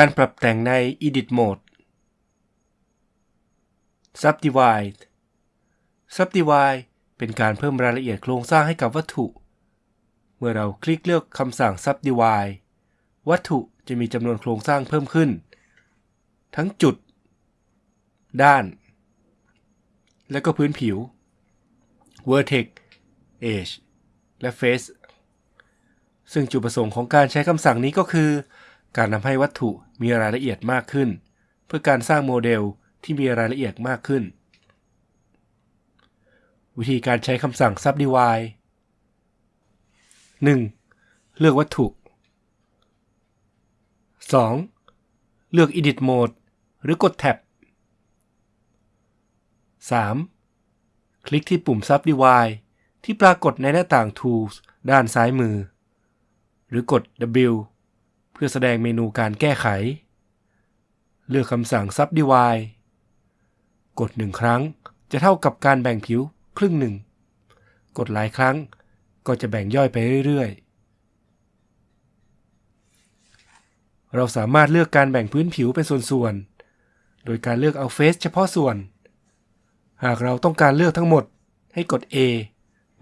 การปรับแต่งใน Edit Mode Subdivide Subdivide เป็นการเพิ่มรายละเอียดโครงสร้างให้กับวัตถุ เมื่อเราคลิกเลือกคำสั่ง Subdivide วัตถุจะมีจำนวนโครงสร้างเพิ่มขึ้น ทั้งจุด ด้าน และก็พื้นผิว Vertex Edge และ Face ซึ่งจุดประสงค์ของการใช้คำสั่งนี้ก็คือ การทำให้วัตถุมีรายละเอียดมากขึ้น เพื่อการสร้างโมเดลที่มีรายละเอียดมากขึ้น วิธีการใช้คำสั่ง subdivide 1. เลือกวัตถุ 2. เลือก edit mode หรือกดแท็บ 3. คลิกที่ปุ่ม subdivide ที่ปรากฏในหน้าต่าง tools ด้านซ้ายมือ หรือกด W เพื่อแสดงเมนูการแก้ไข เลือกคำสั่ง subdivide กดหนึ่งครั้งจะเท่ากับการแบ่งผิวครึ่งหนึ่ง กดหลายครั้งก็จะแบ่งย่อยไปเรื่อยๆ เราสามารถเลือกการแบ่งพื้นผิวเป็นส่วนๆ โดยการเลือกเอาเฟสเฉพาะส่วน หากเราต้องการเลือกทั้งหมดให้กด A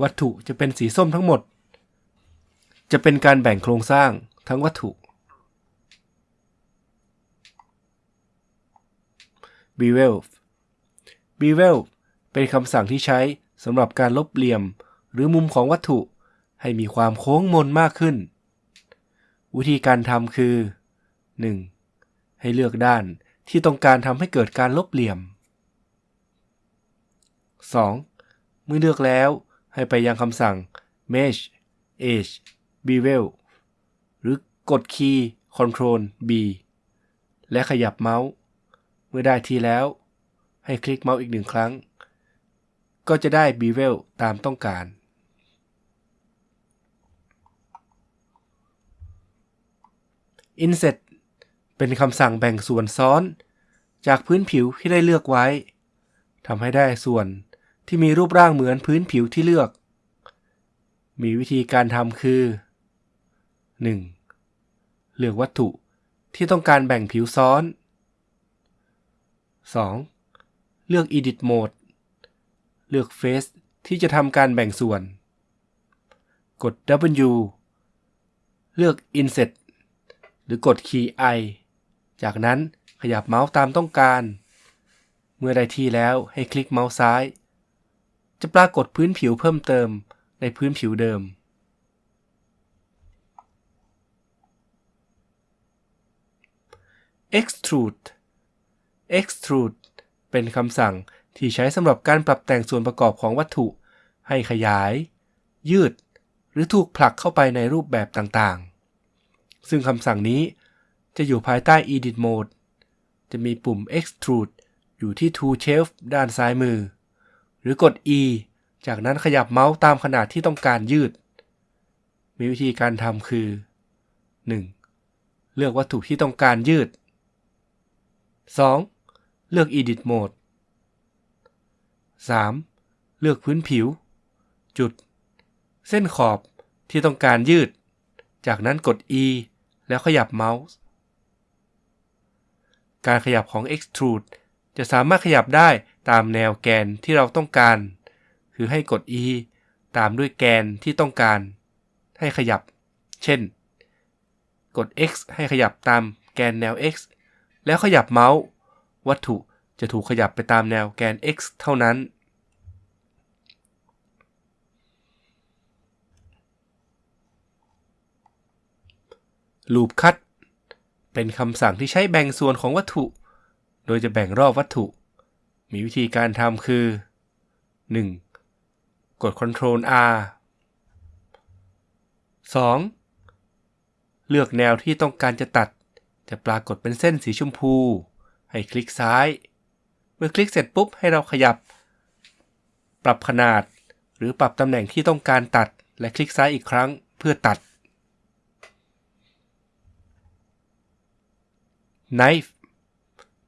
วัตถุจะเป็นสีส้มทั้งหมด จะเป็นการแบ่งโครงสร้างทั้งวัตถุ Bevel Bevel เป็นคำสั่งที่ใช้สำหรับการลบเหลี่ยม หรือมุมของวัตถุให้มีความโค้งมนมากขึ้น วิธีการทำคือ 1. ให้เลือกด้านที่ต้องการทำให้เกิดการลบเหลี่ยม 2. เมื่อเลือกแล้วให้ไปยังคำสั่ง Mesh Edge Bevel หรือกดคีย์ Ctrl B และขยับเมาส์ มื่อได้ทีแล้ว ให้คลิกเมาส์อีกหนึ่งครั้ง ก็จะได้ Bevel ตามต้องการ Inset เป็นคำสั่งแบ่งส่วนซ้อน จากพื้นผิวที่ได้เลือกไว้ทำให้ได้ส่วนที่มีรูปร่างเหมือนพื้นผิวที่เลือก มีวิธีการทำคือ 1. เลือกวัตถุที่ต้องการแบ่งผิวซ้อน 2. เลือก Edit Mode เลือก Face ที่จะทำการแบ่งส่วน กด W เลือก Inset หรือกดคีย์ I จากนั้นขยับเมาส์ตามต้องการ เมื่อได้ที่แล้วให้คลิกเมาส์ซ้าย จะปรากฏพื้นผิวเพิ่มเติมในพื้นผิวเดิม Extrude Extrude เป็นคำสั่งที่ใช้สำหรับการปรับแต่งส่วนประกอบของวัตถุ ให้ขยาย ยืด หรือถูกผลักเข้าไปในรูปแบบต่างๆ ซึ่งคำสั่งนี้จะอยู่ภายใต้ Edit Mode จะมีปุ่ม Extrude อยู่ที่ Tool Shelf ด้านซ้ายมือ หรือกด E จากนั้นขยับเมาส์ตามขนาดที่ต้องการยืด มีวิธีการทำคือ 1. เลือกวัตถุที่ต้องการยืด 2. เลือก Edit Mode 3. เลือกพื้นผิว จุด เส้นขอบที่ต้องการยืด จากนั้นกด E แล้วขยับเมาส์ การขยับของ Extrude จะสามารถขยับได้ตามแนวแกนที่เราต้องการ คือให้กด E ตามด้วยแกนที่ต้องการ ให้ขยับ เช่น กด X ให้ขยับตามแกนแนว X แล้วขยับเมาส์ วัตถุจะถูกขยับไปตามแนวแกน X เท่านั้น Loop Cut เป็นคำสั่งที่ใช้แบ่งส่วนของวัตถุ โดยจะแบ่งรอบวัตถุ มีวิธีการทำคือ 1. กด Ctrl R 2. เลือกแนวที่ต้องการจะตัด จะปรากฏเป็นเส้นสีชมพู ให้คลิกซ้าย เมื่อคลิกเสร็จปุ๊บให้เราขยับ ปรับขนาด หรือปรับตำแหน่งที่ต้องการตัด และคลิกซ้ายอีกครั้งเพื่อตัด Knife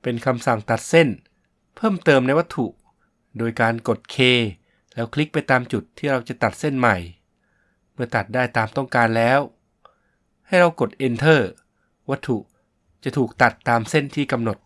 เป็นคำสั่งตัดเส้น เพิ่มเติมในวัตถุ โดยการกด K แล้วคลิกไปตามจุดที่เราจะตัดเส้นใหม่ เมื่อตัดได้ตามต้องการแล้ว ให้เรากด Enter วัตถุจจะถูกตัดตามเส้นที่กำหนด